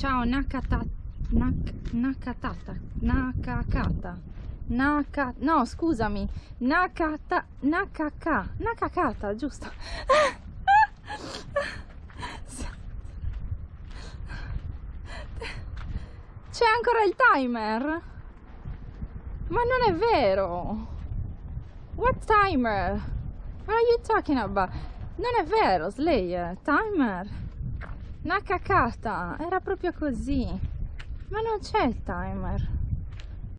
Ciao Nakata Nak, Nakatata Nakakata Naka No, scusami Nakata Nakaka Nakakata, giusto? C'è ancora il timer? Ma non è vero! What timer? What are you talking about? Non è vero, Slayer, timer. Una cacata, era proprio così. Ma non c'è il timer.